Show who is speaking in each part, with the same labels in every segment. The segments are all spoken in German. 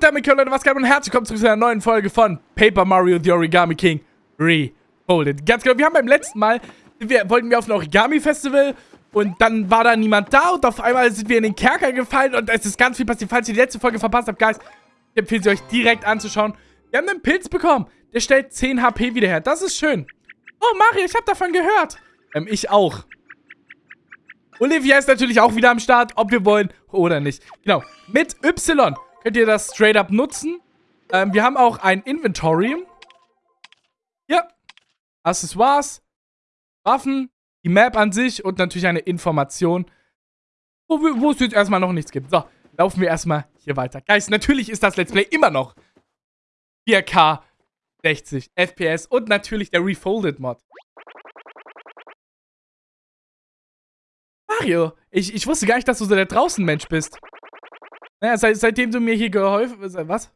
Speaker 1: Damit können Leute, was geht und herzlich willkommen zurück zu einer neuen Folge von Paper Mario The Origami King Refolded. Ganz genau, wir haben beim letzten Mal, wir, wollten wir auf ein Origami-Festival und dann war da niemand da und auf einmal sind wir in den Kerker gefallen und es ist ganz viel passiert. Falls ihr die letzte Folge verpasst habt, Guys, ich empfehle sie euch direkt anzuschauen. Wir haben einen Pilz bekommen, der stellt 10 HP wieder her. Das ist schön. Oh, Mario, ich habe davon gehört. Ähm, ich auch. Olivia ist natürlich auch wieder am Start, ob wir wollen oder nicht. Genau, mit Y könnt ihr das straight up nutzen. Ähm, wir haben auch ein Inventory. Hier. Accessoires. Waffen. Die Map an sich und natürlich eine Information, wo, wo es jetzt erstmal noch nichts gibt. So, laufen wir erstmal hier weiter. Guys, natürlich ist das Let's Play immer noch 4K 60 FPS und natürlich der Refolded Mod. Mario, ich, ich wusste gar nicht, dass du so der Draußen-Mensch bist. Naja, seit, seitdem du mir hier geholfen... hast. Was?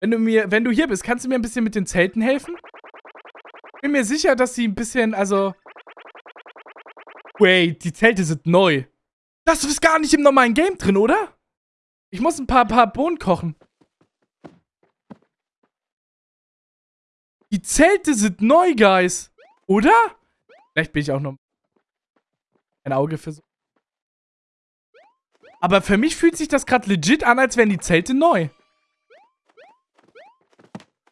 Speaker 1: Wenn du mir, wenn du hier bist, kannst du mir ein bisschen mit den Zelten helfen? Bin mir sicher, dass sie ein bisschen, also... Wait, die Zelte sind neu. Das ist gar nicht im normalen Game drin, oder? Ich muss ein paar, paar Bohnen kochen. Die Zelte sind neu, Guys. Oder? Vielleicht bin ich auch noch ein Auge für so. Aber für mich fühlt sich das gerade legit an, als wären die Zelte neu.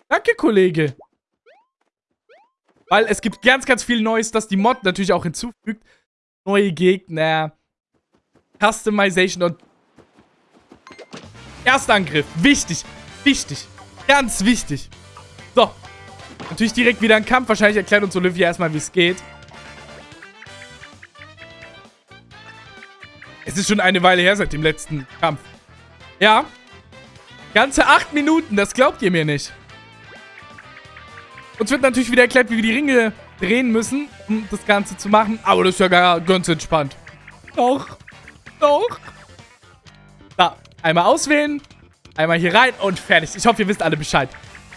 Speaker 1: Danke, Kollege. Weil es gibt ganz, ganz viel Neues, das die Mod natürlich auch hinzufügt. Neue Gegner. Customization und... Erstangriff. Wichtig. Wichtig. Ganz wichtig. So. Natürlich direkt wieder ein Kampf. Wahrscheinlich erklärt uns Olivia erstmal, wie es geht. Es ist schon eine Weile her seit dem letzten Kampf. Ja. Ganze acht Minuten, das glaubt ihr mir nicht. Uns wird natürlich wieder erklärt, wie wir die Ringe drehen müssen, um das Ganze zu machen. Aber das ist ja gar, ganz entspannt. Doch. Doch. Da. Einmal auswählen. Einmal hier rein und fertig. Ich hoffe, ihr wisst alle Bescheid.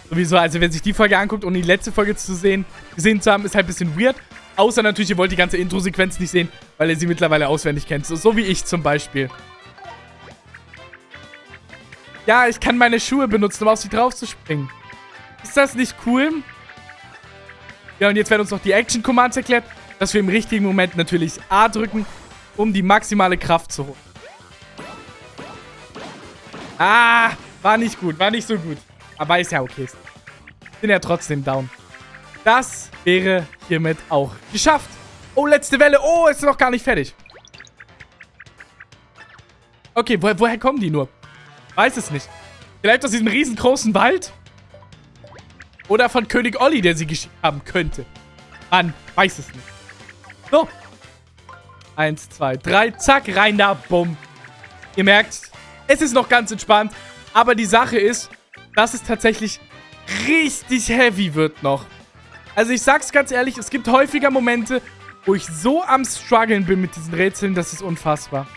Speaker 1: Sowieso, also wer sich die Folge anguckt, ohne die letzte Folge zu sehen, gesehen zu haben, ist halt ein bisschen weird. Außer natürlich, ihr wollt die ganze Intro-Sequenz nicht sehen, weil ihr sie mittlerweile auswendig kennt. So, so wie ich zum Beispiel. Ja, ich kann meine Schuhe benutzen, um auf sie drauf zu springen. Ist das nicht cool? Ja, und jetzt werden uns noch die Action-Commands erklärt, dass wir im richtigen Moment natürlich A drücken, um die maximale Kraft zu holen. Ah, war nicht gut, war nicht so gut. Aber ist ja okay. Bin ja trotzdem down. Das wäre hiermit auch geschafft. Oh, letzte Welle. Oh, ist noch gar nicht fertig. Okay, wo, woher kommen die nur? Weiß es nicht. Vielleicht aus diesem riesengroßen Wald? Oder von König Olli, der sie geschickt haben könnte. Man weiß es nicht. So. Eins, zwei, drei. Zack, rein da. Bumm. Ihr merkt, es ist noch ganz entspannt. Aber die Sache ist, dass es tatsächlich richtig heavy wird noch. Also ich sag's ganz ehrlich, es gibt häufiger Momente, wo ich so am struggeln bin mit diesen Rätseln, das ist unfassbar.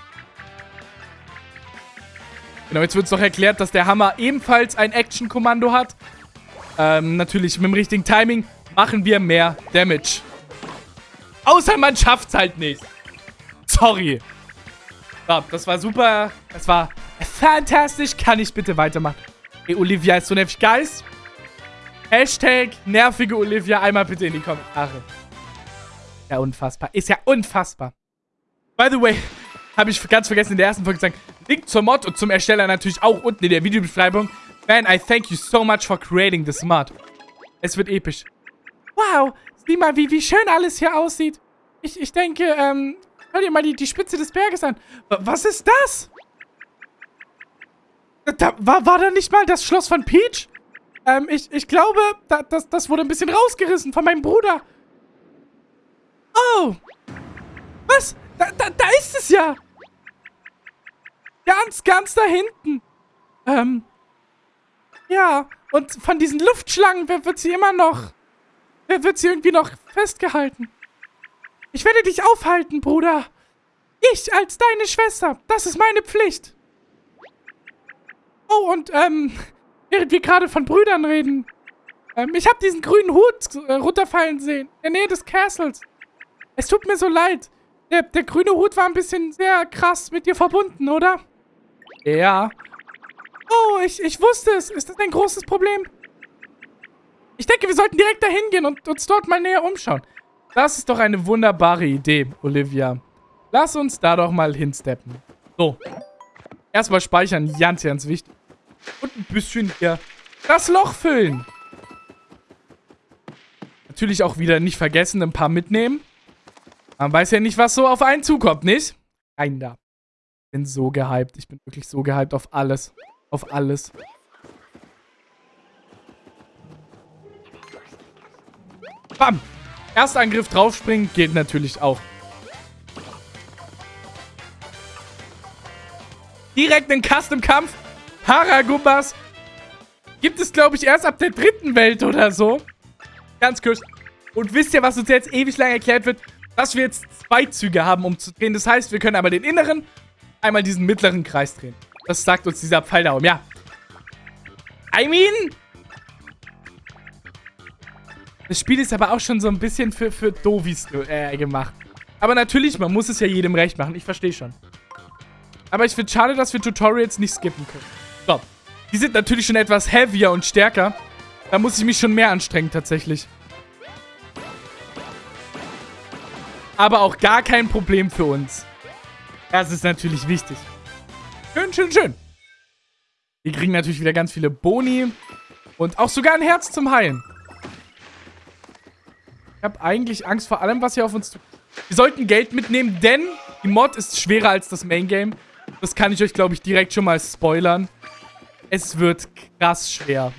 Speaker 1: Genau, jetzt wird es noch erklärt, dass der Hammer ebenfalls ein Action-Kommando hat. Ähm, natürlich mit dem richtigen Timing machen wir mehr Damage. Außer man schafft's halt nicht. Sorry. So, das war super. Das war fantastisch. Kann ich bitte weitermachen? Ey, Olivia ist so nervig. Guys, Hashtag nervige Olivia einmal bitte in die Kommentare. Ja, unfassbar. Ist ja unfassbar. By the way, habe ich ganz vergessen in der ersten Folge sagen, Link zur Mod und zum Ersteller natürlich auch unten in der Videobeschreibung. Man, I thank you so much for creating this mod. Es wird episch. Wow, sieh mal, wie, wie schön alles hier aussieht. Ich, ich denke, ähm, hör dir mal die, die Spitze des Berges an. Was ist das? Da, war, war da nicht mal das Schloss von Peach? Ähm, ich, ich glaube, da, das, das wurde ein bisschen rausgerissen von meinem Bruder. Oh. Was? Da, da, da ist es ja. Ganz, ganz da hinten. Ähm. Ja, und von diesen Luftschlangen wird sie immer noch... Wird sie irgendwie noch festgehalten. Ich werde dich aufhalten, Bruder. Ich als deine Schwester. Das ist meine Pflicht. Oh, und, ähm... Während wir gerade von Brüdern reden. Ähm, ich habe diesen grünen Hut äh, runterfallen sehen. In der Nähe des Castles. Es tut mir so leid. Der, der grüne Hut war ein bisschen sehr krass mit dir verbunden, oder? Ja. ich, ich wusste es. Ist das ein großes Problem? Ich denke, wir sollten direkt dahin gehen und uns dort mal näher umschauen. Das ist doch eine wunderbare Idee, Olivia. Lass uns da doch mal hinsteppen. So. Erstmal speichern, ganz, ganz wichtig. Und ein bisschen hier das Loch füllen. Natürlich auch wieder nicht vergessen, ein paar mitnehmen. Man weiß ja nicht, was so auf einen zukommt, nicht? Rein da. Ich bin so gehypt. Ich bin wirklich so gehypt auf alles. Auf alles. Bam! Erstangriff draufspringen geht natürlich auch. Direkt einen Custom-Kampf. Haragumbas. Gibt es, glaube ich, erst ab der dritten Welt oder so. Ganz kurz. Und wisst ihr, was uns jetzt ewig lang erklärt wird? Dass wir jetzt zwei Züge haben, um zu drehen. Das heißt, wir können einmal den inneren, einmal diesen mittleren Kreis drehen. Das sagt uns dieser Pfeil da oben. Ja. I mean, das Spiel ist aber auch schon so ein bisschen für, für Dovis äh, gemacht. Aber natürlich, man muss es ja jedem recht machen. Ich verstehe schon. Aber ich finde schade, dass wir Tutorials nicht skippen können. So. Die sind natürlich schon etwas heavier und stärker. Da muss ich mich schon mehr anstrengen, tatsächlich. Aber auch gar kein Problem für uns. Das ist natürlich wichtig. Schön, schön, schön. Wir kriegen natürlich wieder ganz viele Boni. Und auch sogar ein Herz zum Heilen. Ich habe eigentlich Angst vor allem, was hier auf uns... tut. Wir sollten Geld mitnehmen, denn die Mod ist schwerer als das Main Game. Das kann ich euch, glaube ich, direkt schon mal spoilern. Es wird krass schwer.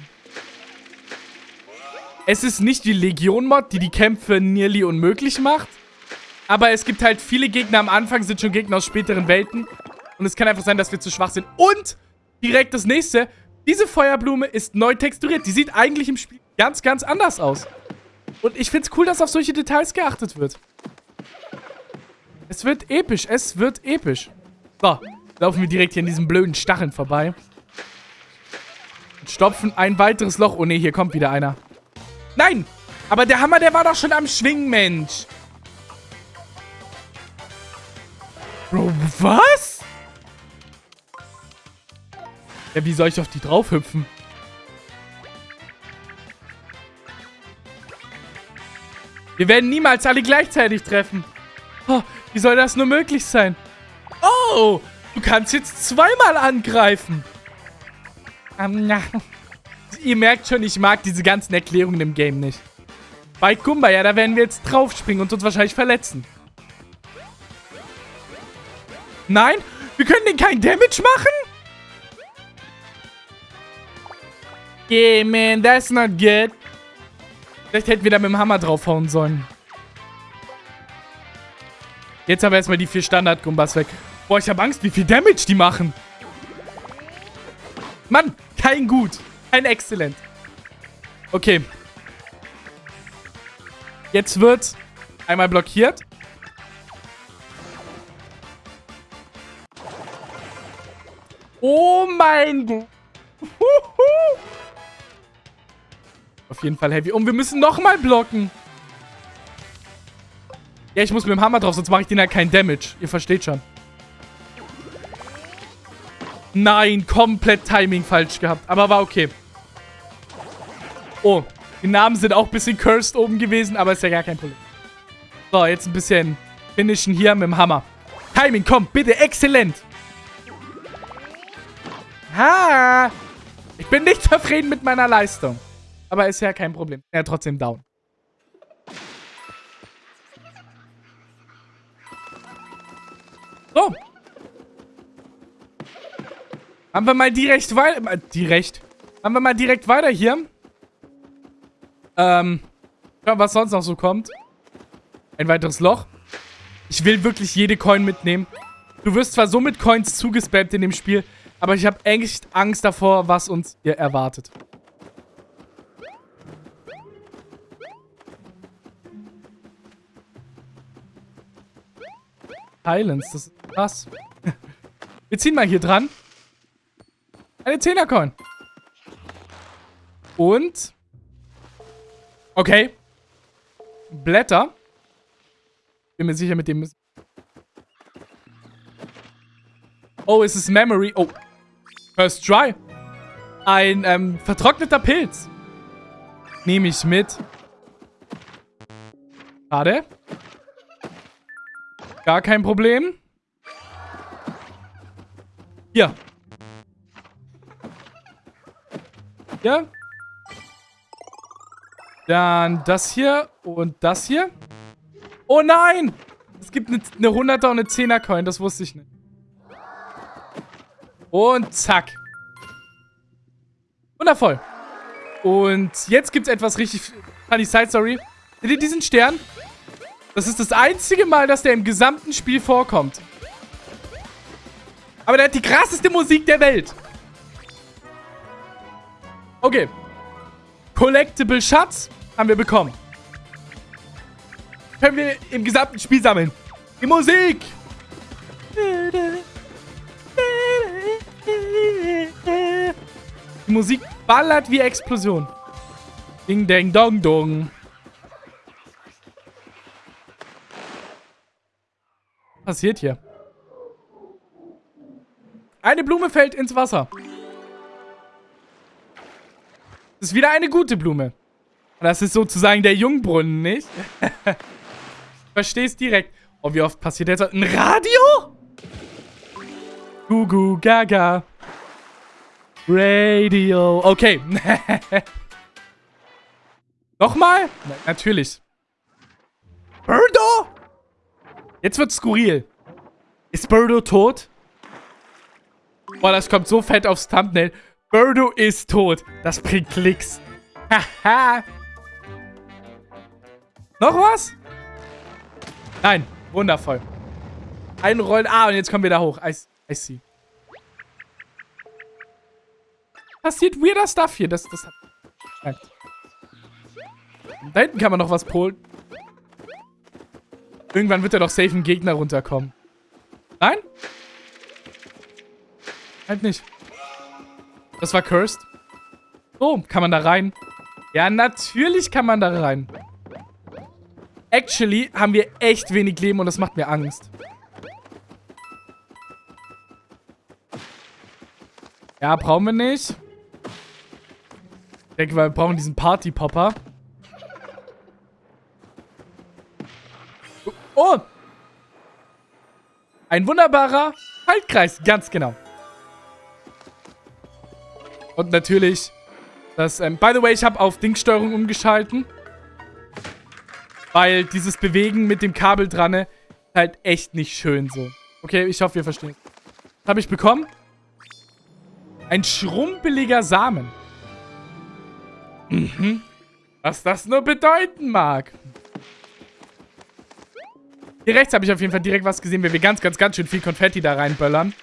Speaker 1: Es ist nicht die Legion-Mod, die die Kämpfe nearly unmöglich macht. Aber es gibt halt viele Gegner am Anfang, sind schon Gegner aus späteren Welten. Und es kann einfach sein, dass wir zu schwach sind. Und direkt das nächste. Diese Feuerblume ist neu texturiert. Die sieht eigentlich im Spiel ganz, ganz anders aus. Und ich finde es cool, dass auf solche Details geachtet wird. Es wird episch. Es wird episch. So, laufen wir direkt hier in diesem blöden Stacheln vorbei. Stopfen ein weiteres Loch. Oh ne, hier kommt wieder einer. Nein! Aber der Hammer, der war doch schon am Schwingen, Mensch. Bro, was? Ja, wie soll ich auf die draufhüpfen? Wir werden niemals alle gleichzeitig treffen. Oh, wie soll das nur möglich sein? Oh, du kannst jetzt zweimal angreifen. Um, na. Ihr merkt schon, ich mag diese ganzen Erklärungen im Game nicht. Bei Kumba, ja, da werden wir jetzt draufspringen und uns wahrscheinlich verletzen. Nein, wir können den kein Damage machen? Yeah, man, that's not good. Vielleicht hätten wir da mit dem Hammer draufhauen sollen. Jetzt haben wir erstmal die vier Standard-Gumbas weg. Boah, ich habe Angst, wie viel Damage die machen. Mann, kein gut. Kein exzellent. Okay. Jetzt wird einmal blockiert. Oh mein Gott. Auf jeden Fall heavy. Und wir müssen nochmal blocken. Ja, ich muss mit dem Hammer drauf, sonst mache ich den halt keinen Damage. Ihr versteht schon. Nein, komplett Timing falsch gehabt. Aber war okay. Oh, die Namen sind auch ein bisschen cursed oben gewesen, aber ist ja gar kein Problem. So, jetzt ein bisschen finishen hier mit dem Hammer. Timing, komm, bitte, exzellent. Ha! Ich bin nicht zufrieden mit meiner Leistung. Aber ist ja kein Problem. Ist trotzdem down. So. Haben wir mal direkt weiter... Äh, direkt. Haben wir mal direkt weiter hier. Ähm. Ja, was sonst noch so kommt. Ein weiteres Loch. Ich will wirklich jede Coin mitnehmen. Du wirst zwar so mit Coins zugespammt in dem Spiel, aber ich habe echt Angst davor, was uns hier erwartet. Silence, das ist krass. Wir ziehen mal hier dran. Eine 10er-Coin. Und... Okay. Blätter. Bin mir sicher, mit dem müssen... Oh, es ist Memory. Oh. First try. Ein ähm, vertrockneter Pilz. Nehme ich mit. Schade. Gar kein Problem. Hier. Ja. Dann das hier und das hier. Oh nein! Es gibt eine, eine 100er und eine 10er Coin. Das wusste ich nicht. Und zack. Wundervoll. Und jetzt gibt es etwas richtig funny Side Story. Seht ihr diesen Stern? Das ist das einzige Mal, dass der im gesamten Spiel vorkommt. Aber der hat die krasseste Musik der Welt. Okay. Collectible Schatz haben wir bekommen. Können wir im gesamten Spiel sammeln. Die Musik. Die Musik ballert wie Explosion. Ding, dang, dong, dong. Was passiert hier? Eine Blume fällt ins Wasser. Das ist wieder eine gute Blume. Das ist sozusagen der Jungbrunnen, nicht? Verstehst direkt. Oh, wie oft passiert jetzt? Ein Radio? Gugu Gaga. Radio. Okay. Nochmal? Na, natürlich. Birdo? Jetzt wird's skurril. Ist Birdo tot? Boah, das kommt so fett aufs Thumbnail. Birdo ist tot. Das bringt Klicks. Haha. Noch was? Nein. Wundervoll. Einrollen. Ah, und jetzt kommen wir da hoch. I, I see. Passiert weirder Stuff hier. Das, das hat... Da hinten kann man noch was polen. Irgendwann wird da doch safe ein Gegner runterkommen. Nein? Halt nicht. Das war cursed. Oh, kann man da rein? Ja, natürlich kann man da rein. Actually haben wir echt wenig Leben und das macht mir Angst. Ja, brauchen wir nicht. Ich denke, wir brauchen diesen Party-Popper. Oh! Ein wunderbarer Haltkreis, ganz genau. Und natürlich das, ähm, by the way, ich habe auf Dingsteuerung umgeschalten. Weil dieses Bewegen mit dem Kabel dran ist halt echt nicht schön so. Okay, ich hoffe, ihr versteht. Was habe ich bekommen? Ein schrumpeliger Samen. Mhm. Was das nur bedeuten mag. Hier rechts habe ich auf jeden Fall direkt was gesehen, wenn wir ganz, ganz, ganz schön viel Konfetti da reinböllern.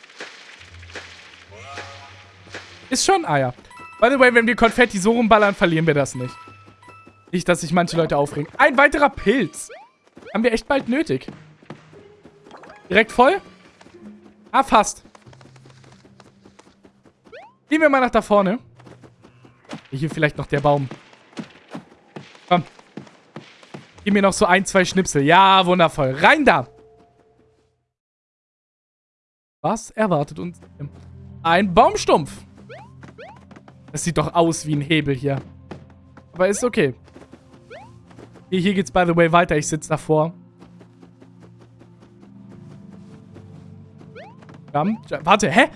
Speaker 1: Ist schon Eier. By the way, wenn wir Konfetti so rumballern, verlieren wir das nicht. Nicht, dass sich manche Leute aufregen. Ein weiterer Pilz. Haben wir echt bald nötig. Direkt voll? Ah, fast. Gehen wir mal nach da vorne. Hier vielleicht noch der Baum. Komm. Gib mir noch so ein, zwei Schnipsel. Ja, wundervoll. Rein da. Was erwartet uns? Ein Baumstumpf. Das sieht doch aus wie ein Hebel hier. Aber ist okay. Hier, geht's by the way weiter. Ich sitze davor. Jump, jump. Warte, hä?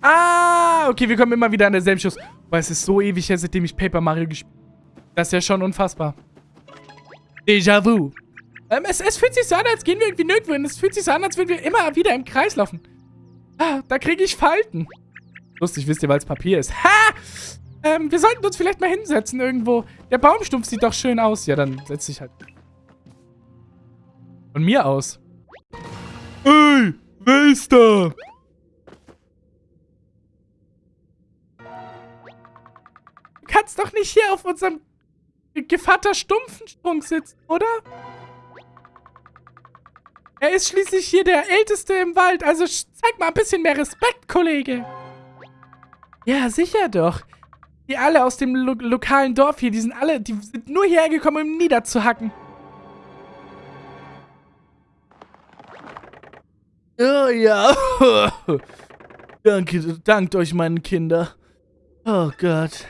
Speaker 1: Ah, okay, wir kommen immer wieder an derselben Schuss. Weil es ist so ewig her, seitdem ich Paper Mario gespielt habe. Das ist ja schon unfassbar. Déjà-vu. Ähm, es, es fühlt sich so an, als gehen wir irgendwie nirgendwo hin. Es fühlt sich so an, als würden wir immer wieder im Kreis laufen. Ah, da kriege ich Falten. Lustig, wisst ihr, weil es Papier ist. Ha! Ähm, wir sollten uns vielleicht mal hinsetzen irgendwo. Der Baumstumpf sieht doch schön aus. Ja, dann setze ich halt. Von mir aus. Ey, wer ist da? Du kannst doch nicht hier auf unserem Gevatter Stumpfenstrunk sitzen, oder? Er ist schließlich hier der Älteste im Wald, also zeig mal ein bisschen mehr Respekt, Kollege. Ja, sicher doch. Die alle aus dem lo lokalen Dorf hier, die sind alle, die sind nur hierher gekommen, um niederzuhacken. Oh ja. Danke, dankt euch, meine Kinder. Oh Gott.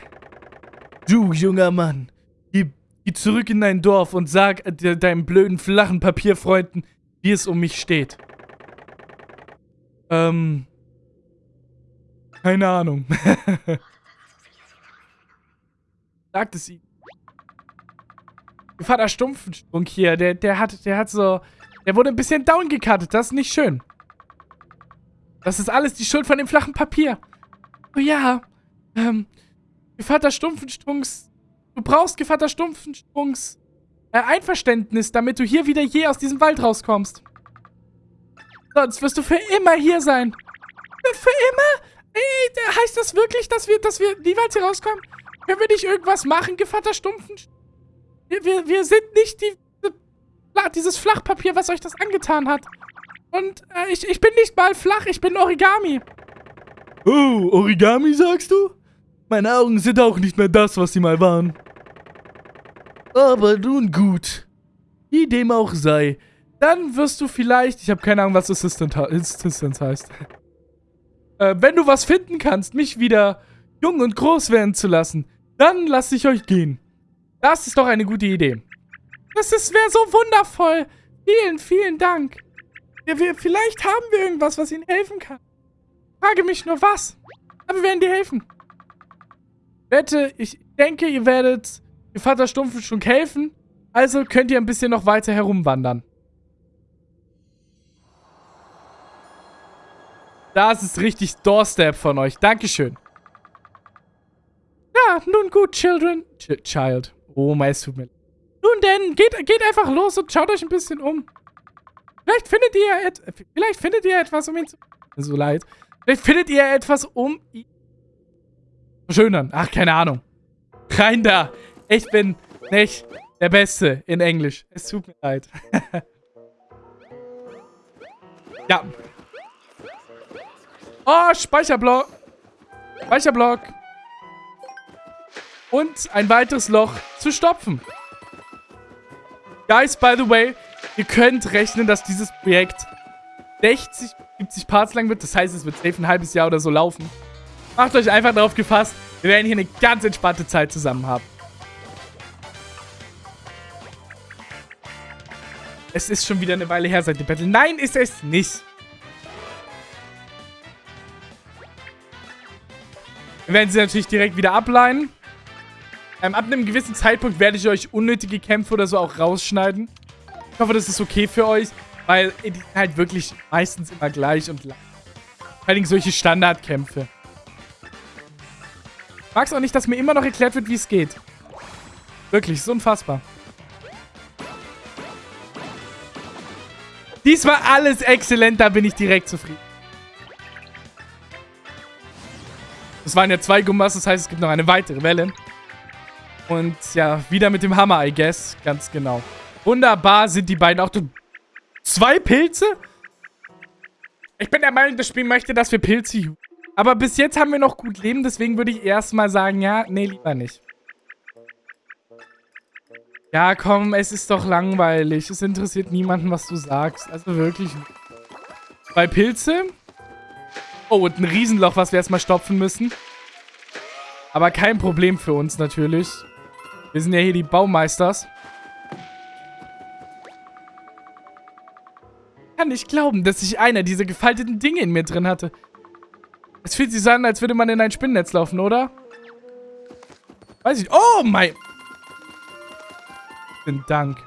Speaker 1: Du, junger Mann, geh, geh zurück in dein Dorf und sag de deinen blöden, flachen Papierfreunden, wie es um mich steht. Ähm. Keine Ahnung. Sagt es ihm. Vater Stumpfensprung hier, der, der hat, der hat so, der wurde ein bisschen downgecuttet, das ist nicht schön. Das ist alles die Schuld von dem flachen Papier. Oh ja, ähm, Gevatter Stumpfenstrungs, du brauchst Gevatter Stumpfenstrungs äh, Einverständnis, damit du hier wieder je aus diesem Wald rauskommst. Sonst wirst du für immer hier sein. Für immer? Ey, heißt das wirklich, dass wir, dass wir niemals hier rauskommen? Können wir nicht irgendwas machen, Gevatter Stumpfen? Wir, wir, wir sind nicht die, dieses Flachpapier, was euch das angetan hat. Und äh, ich, ich bin nicht mal flach, ich bin Origami. Oh, Origami sagst du? Meine Augen sind auch nicht mehr das, was sie mal waren. Aber nun gut. Wie dem auch sei. Dann wirst du vielleicht... Ich habe keine Ahnung, was Assistant, Assistance heißt. äh, wenn du was finden kannst, mich wieder jung und groß werden zu lassen, dann lasse ich euch gehen. Das ist doch eine gute Idee. Das wäre so wundervoll. Vielen, vielen Dank. Ja, wir, vielleicht haben wir irgendwas, was Ihnen helfen kann. Frage mich nur was. Aber wir werden dir helfen. Wette, ich denke, ihr werdet Ihr Vater Stumpf schon helfen. Also könnt ihr ein bisschen noch weiter herumwandern. Das ist richtig Doorstep von euch. Dankeschön. Ja, nun gut, Children. Ch Child. Oh, mein, es tut mir Nun denn, geht, geht einfach los und schaut euch ein bisschen um. Vielleicht findet ihr, et vielleicht findet ihr etwas, um ihn zu... So leid. Vielleicht findet ihr etwas, um ihn... Schönern. Ach, keine Ahnung. Rein da. Ich bin nicht der Beste in Englisch. Es tut mir leid. ja. Oh, Speicherblock. Speicherblock. Und ein weiteres Loch zu stopfen. Guys, by the way, ihr könnt rechnen, dass dieses Projekt 60, 70 Parts lang wird. Das heißt, es wird safe ein halbes Jahr oder so laufen. Macht euch einfach darauf gefasst. Wir werden hier eine ganz entspannte Zeit zusammen haben. Es ist schon wieder eine Weile her seit dem Battle. Nein, ist es nicht. Wir werden sie natürlich direkt wieder ableinen. Ähm, ab einem gewissen Zeitpunkt werde ich euch unnötige Kämpfe oder so auch rausschneiden. Ich hoffe, das ist okay für euch, weil die sind halt wirklich meistens immer gleich und lang. Vor allem solche Standardkämpfe. Ich mag es auch nicht, dass mir immer noch erklärt wird, wie es geht. Wirklich, ist unfassbar. Diesmal alles exzellent, da bin ich direkt zufrieden. Das waren ja zwei Gummas, das heißt, es gibt noch eine weitere Welle. Und ja, wieder mit dem Hammer, I guess. Ganz genau. Wunderbar sind die beiden auch. Zwei Pilze? Ich bin der Meinung, das Spiel möchte, dass wir Pilze... Aber bis jetzt haben wir noch gut Leben, deswegen würde ich erstmal sagen, ja, nee, lieber nicht. Ja, komm, es ist doch langweilig. Es interessiert niemanden, was du sagst. Also wirklich. Zwei Pilze. Oh, und ein Riesenloch, was wir erstmal stopfen müssen. Aber kein Problem für uns natürlich. Wir sind ja hier die Baumeisters. Kann nicht glauben, dass ich einer dieser gefalteten Dinge in mir drin hatte. Es fühlt sich so an, als würde man in ein Spinnennetz laufen, oder? Weiß ich. Oh mein... Vielen Dank.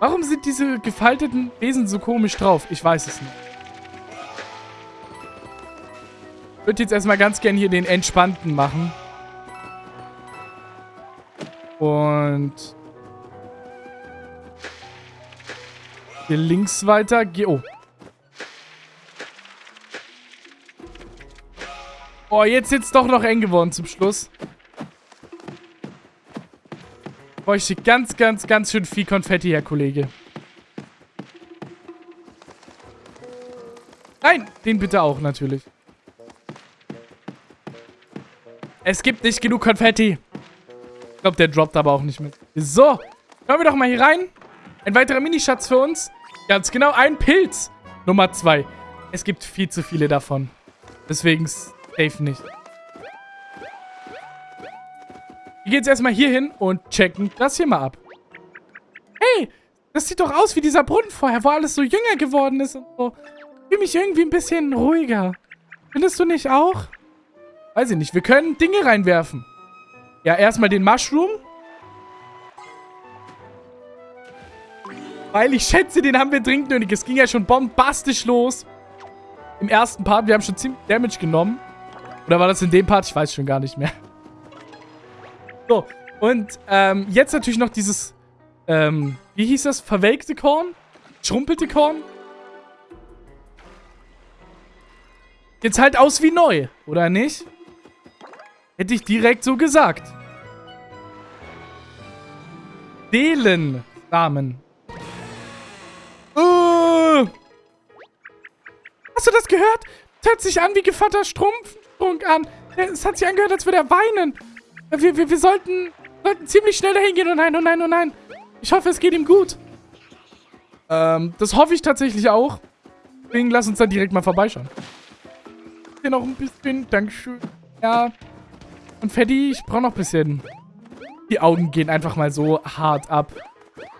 Speaker 1: Warum sind diese gefalteten Wesen so komisch drauf? Ich weiß es nicht. Ich würde jetzt erstmal ganz gern hier den entspannten machen. Und... Hier links weiter. Oh. Oh, jetzt es doch noch eng geworden zum Schluss bräuchte ganz, ganz, ganz schön viel Konfetti, Herr Kollege. Nein, den bitte auch natürlich. Es gibt nicht genug Konfetti. Ich glaube, der droppt aber auch nicht mit. So, schauen wir doch mal hier rein. Ein weiterer Minischatz für uns. Ganz genau, ein Pilz. Nummer zwei. Es gibt viel zu viele davon. Deswegen safe nicht. Gehen jetzt erstmal hier hin und checken das hier mal ab. Hey, das sieht doch aus wie dieser Brunnen vorher, wo alles so jünger geworden ist und so. Ich fühle mich irgendwie ein bisschen ruhiger. Findest du nicht auch? Weiß ich nicht. Wir können Dinge reinwerfen. Ja, erstmal den Mushroom. Weil ich schätze, den haben wir dringend nötig. Es ging ja schon bombastisch los. Im ersten Part. Wir haben schon ziemlich Damage genommen. Oder war das in dem Part? Ich weiß schon gar nicht mehr. So, und ähm, jetzt natürlich noch dieses, ähm, wie hieß das? Verwelkte Korn? Schrumpelte Korn? Jetzt halt aus wie neu, oder nicht? Hätte ich direkt so gesagt. Seelensamen. Uh. Hast du das gehört? Das hört sich an wie Gevatter Strumpfstrunk an. Es hat sich angehört, als würde er weinen. Wir, wir, wir sollten, sollten ziemlich schnell dahin gehen. Oh nein, oh nein, oh nein. Ich hoffe, es geht ihm gut. Ähm, das hoffe ich tatsächlich auch. Deswegen lass uns dann direkt mal vorbeischauen. Hier noch ein bisschen. Dankeschön. Ja. Und Freddy, ich brauche noch ein bisschen. Die Augen gehen einfach mal so hart ab.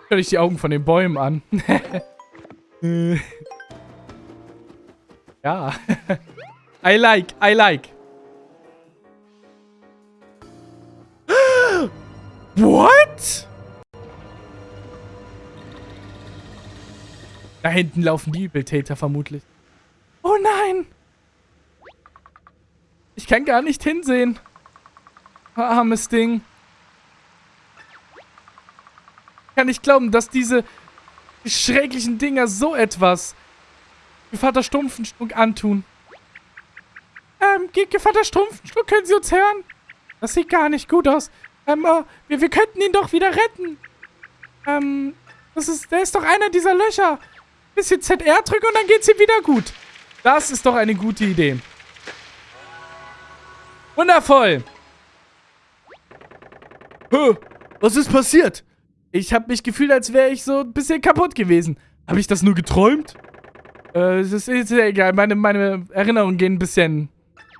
Speaker 1: Hör dich die Augen von den Bäumen an. ja. I like, I like. What? Da hinten laufen die Übeltäter vermutlich. Oh nein! Ich kann gar nicht hinsehen. Armes Ding. Ich kann nicht glauben, dass diese schrecklichen Dinger so etwas Gevatter Stumpfenschluck antun. Ähm, Gevatter Stumpfenschluck, können Sie uns hören? Das sieht gar nicht gut aus. Ähm, oh, wir, wir könnten ihn doch wieder retten. Ähm, das ist, der ist doch einer dieser Löcher. Bisschen ZR drücken und dann geht's ihm wieder gut. Das ist doch eine gute Idee. Wundervoll. Huh, was ist passiert? Ich habe mich gefühlt, als wäre ich so ein bisschen kaputt gewesen. Habe ich das nur geträumt? Äh, es ist, ist ja egal. Meine, meine Erinnerungen gehen ein bisschen...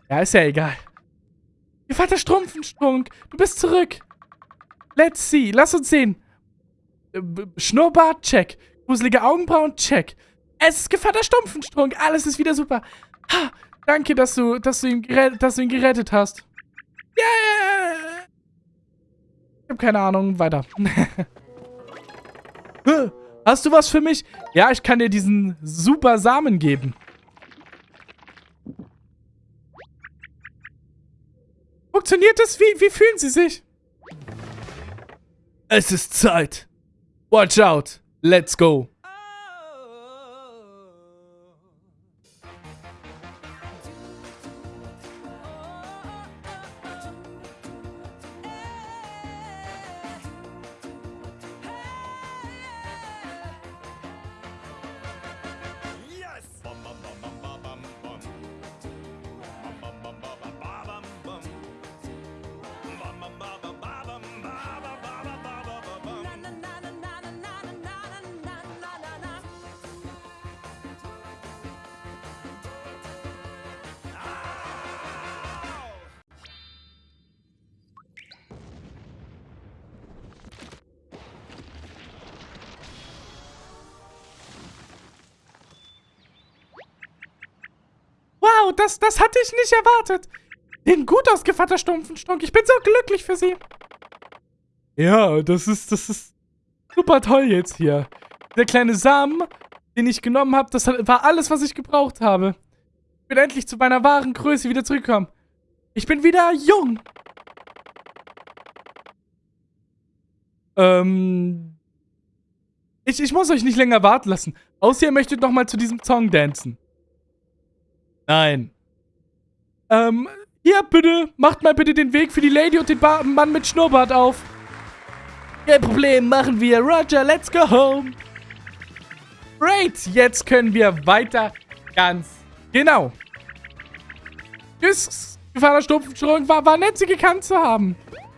Speaker 1: Ja, ist ja egal. Vater Strumpfensprung, du bist zurück. Let's see, lass uns sehen. Äh, Schnurrbart, check. Gruselige Augenbrauen, check. Es ist Gevatter Stumpfensprung, alles ist wieder super. Ha, danke, dass du, dass du ihn, gerettet, dass du ihn gerettet hast. Yeah! Ich hab keine Ahnung, weiter. Hast du was für mich? Ja, ich kann dir diesen super Samen geben. Funktioniert das? Wie, wie fühlen Sie sich? Es ist Zeit. Watch out. Let's go. Wow, das, das hatte ich nicht erwartet. Den gut aus, Gevatter Stumpfenstunk. Ich bin so glücklich für Sie. Ja, das ist, das ist super toll jetzt hier. Der kleine Samen, den ich genommen habe, das war alles, was ich gebraucht habe. Ich bin endlich zu meiner wahren Größe wieder zurückgekommen. Ich bin wieder jung. Ähm... Ich, ich muss euch nicht länger warten lassen. Außer ihr möchtet noch mal zu diesem Song dancen. Nein. Ähm, hier, bitte, macht mal bitte den Weg für die Lady und den ba Mann mit Schnurrbart auf. Kein Problem, machen wir. Roger, let's go home. Great, jetzt können wir weiter. Ganz genau. Tschüss, Gefahr Stumpfstörung. War, war nett, sie gekannt zu haben.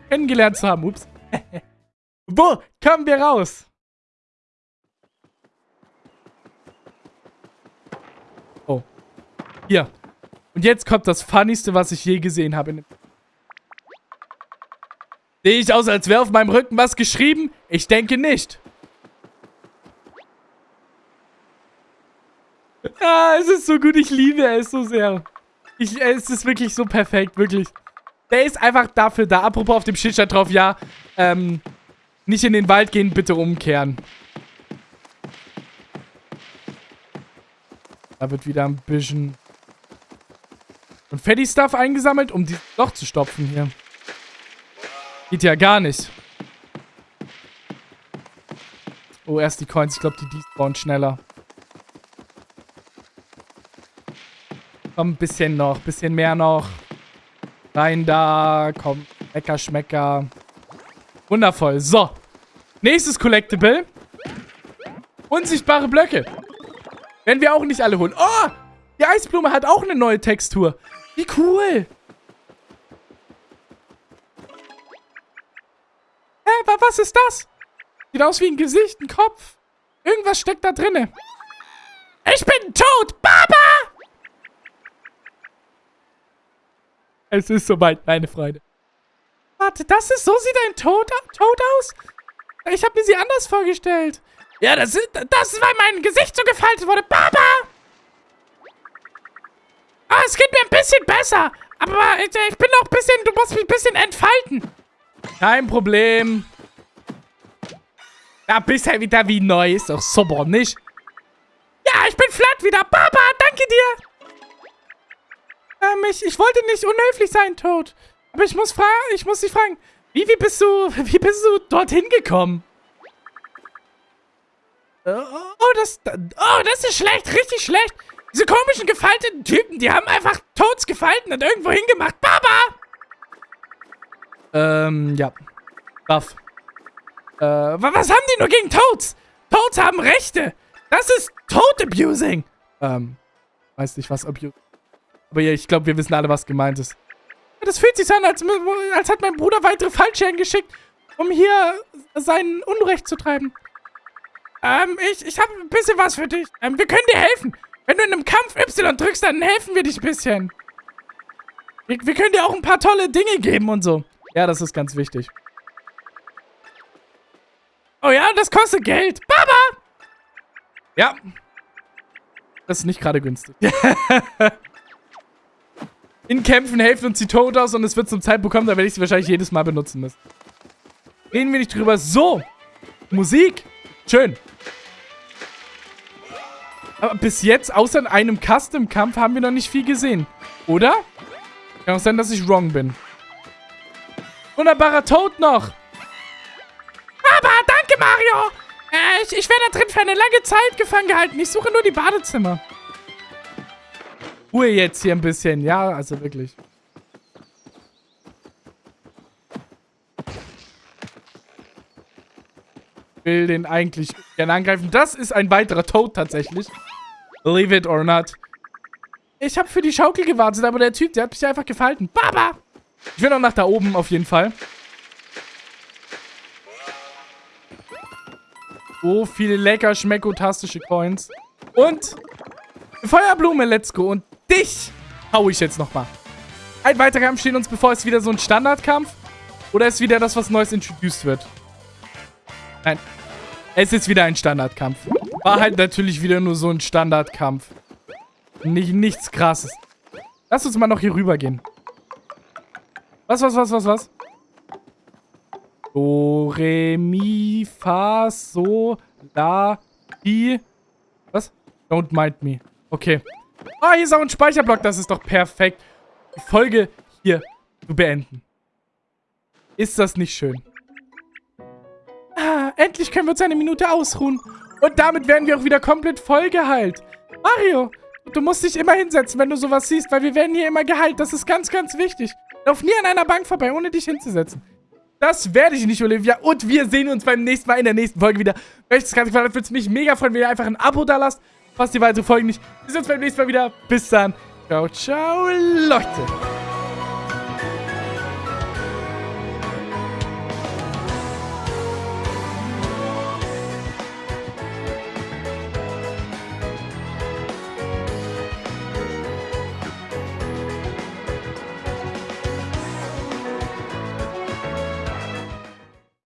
Speaker 1: Kennengelernt zu haben, ups. Wo kommen wir raus? Oh. Hier. Und jetzt kommt das Funnigste, was ich je gesehen habe. Sehe ich aus, als wäre auf meinem Rücken was geschrieben? Ich denke nicht. Ah, es ist so gut. Ich liebe es so sehr. Ich, es ist wirklich so perfekt, wirklich. Der ist einfach dafür da. Apropos auf dem Schild drauf, ja, ähm, nicht in den Wald gehen, bitte umkehren. Da wird wieder ein bisschen und Fatty Stuff eingesammelt, um dieses Loch zu stopfen hier. Geht ja gar nicht. Oh, erst die Coins. Ich glaube, die despawnen schneller. Komm, ein bisschen noch. Bisschen mehr noch. Rein da. Komm. Lecker, Schmecker. Wundervoll. So. Nächstes Collectible. Unsichtbare Blöcke. Werden wir auch nicht alle holen. Oh! Die Eisblume hat auch eine neue Textur. Wie cool. Hä, was ist das? Sieht aus wie ein Gesicht, ein Kopf. Irgendwas steckt da drinne. Ich bin tot, Baba! Es ist soweit, meine Freunde. Warte, das ist, so sieht ein Tod, Tod aus? Ich habe mir sie anders vorgestellt. Ja, das ist, das ist, weil mein Gesicht so gefaltet wurde. Baba! Ah, es geht mir ein bisschen besser. Aber ich, bin noch ein bisschen, du musst mich ein bisschen entfalten. Kein Problem. Ja, bisher wieder wie neu. Ist doch super, nicht? Ja, ich bin flat wieder. Baba, danke dir. Ähm, ich, ich wollte nicht unhöflich sein, Tod. Aber ich muss fragen, ich muss dich fragen, wie, wie bist du, wie bist du dorthin gekommen? Oh, das, oh, das ist schlecht, richtig schlecht. Diese komischen gefalteten Typen, die haben einfach Toads gefalten und irgendwo hingemacht. Baba! Ähm, ja. Buff. Äh, was haben die nur gegen Toads? Toads haben Rechte. Das ist Toad-Abusing. Ähm, weiß nicht, was Abusing aber ja, ich glaube, wir wissen alle, was gemeint ist. Das fühlt sich an, als, als hat mein Bruder weitere Fallscheren geschickt, um hier sein Unrecht zu treiben. Ähm, ich, ich habe ein bisschen was für dich. Ähm, wir können dir helfen. Wenn du in einem Kampf Y drückst, dann helfen wir dich ein bisschen. Wir, wir können dir auch ein paar tolle Dinge geben und so. Ja, das ist ganz wichtig. Oh ja, das kostet Geld. Baba! Ja. Das ist nicht gerade günstig. In Kämpfen helfen uns die tot aus und es wird zum Zeitpunkt kommen, da werde ich sie wahrscheinlich jedes Mal benutzen müssen. Reden wir nicht drüber. So. Musik. Schön. Aber bis jetzt, außer in einem Custom-Kampf, haben wir noch nicht viel gesehen. Oder? Kann auch sein, dass ich wrong bin. Wunderbarer Toad noch. Aber danke, Mario. Äh, ich, ich werde da drin für eine lange Zeit gefangen gehalten. Ich suche nur die Badezimmer. Ruhe jetzt hier ein bisschen. Ja, also wirklich. Will den eigentlich gerne angreifen. Das ist ein weiterer Toad tatsächlich. Believe it or not. Ich habe für die Schaukel gewartet, aber der Typ, der hat mich einfach gefalten. Baba! Ich will noch nach da oben auf jeden Fall. So viele lecker schmeckotastische Coins. Und Feuerblume, let's go. Und dich hau ich jetzt nochmal. Ein weiterer Kampf steht uns bevor. Ist wieder so ein Standardkampf? Oder ist wieder das, was Neues introduced wird? Nein. Es ist wieder ein Standardkampf. War halt natürlich wieder nur so ein Standardkampf. Nicht, nichts krasses. Lass uns mal noch hier rüber gehen. Was, was, was, was, was? Do, Re, Mi, Fa, So, La, Di. Was? Don't mind me. Okay. Ah, hier ist auch ein Speicherblock. Das ist doch perfekt. Die Folge hier zu beenden. Ist das nicht schön? Endlich können wir uns eine Minute ausruhen. Und damit werden wir auch wieder komplett voll geheilt. Mario, du musst dich immer hinsetzen, wenn du sowas siehst, weil wir werden hier immer geheilt. Das ist ganz, ganz wichtig. Lauf nie an einer Bank vorbei, ohne dich hinzusetzen. Das werde ich nicht, Olivia. Und wir sehen uns beim nächsten Mal in der nächsten Folge wieder. Wenn euch das Ganze gefallen hat, würde es mich mega freuen, wenn ihr einfach ein Abo da lasst. Passt die weitere Folge nicht. Wir sehen uns beim nächsten Mal wieder. Bis dann. Ciao, ciao, Leute.